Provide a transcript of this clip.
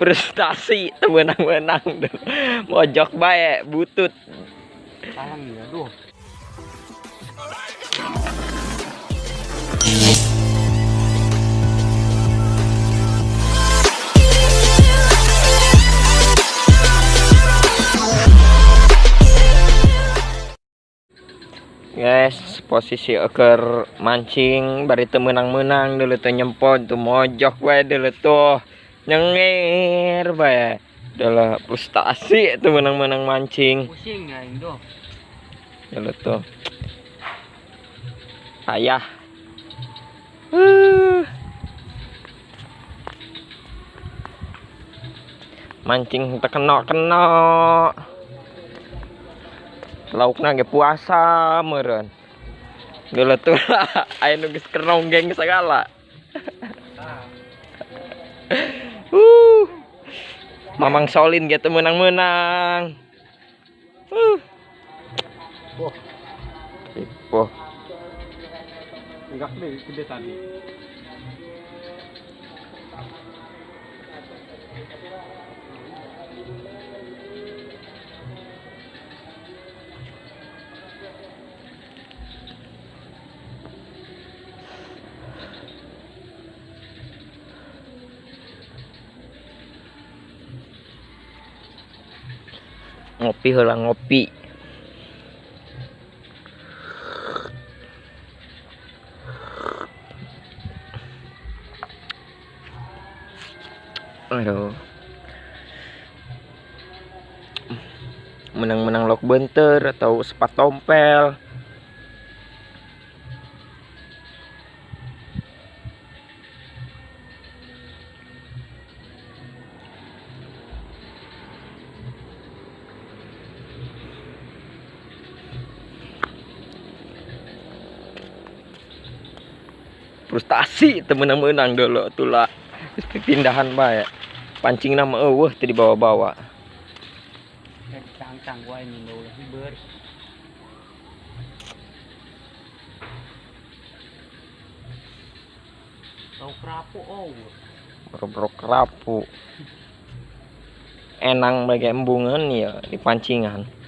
frustasi menang-menang mojok baik butut. Ya guys posisi eker mancing bari teu menang-menang dulu tuh nyempot tuh mojok bae dulu tuh nyengir bae dulu frustasi tuh menang-menang mancing. Pusing ya Indo. Dulu tuh. Ayah Uh. mancing terkena-kena laukna ge puasa meureun. Geuleuh tuh. Aya nu geus keronggeng segala uh mamang solin gitu menang-menang. Uh Wah. Wah, enggak gede tadi ngopi heula ngopi. Aduh. Menang-menang lok benter atau sepat tompel frustasi temenang-menang dulu tulah pindahan bae pancing nama udah hiber tau kerapu oh kerapu enang bagi embungan ya di pancingan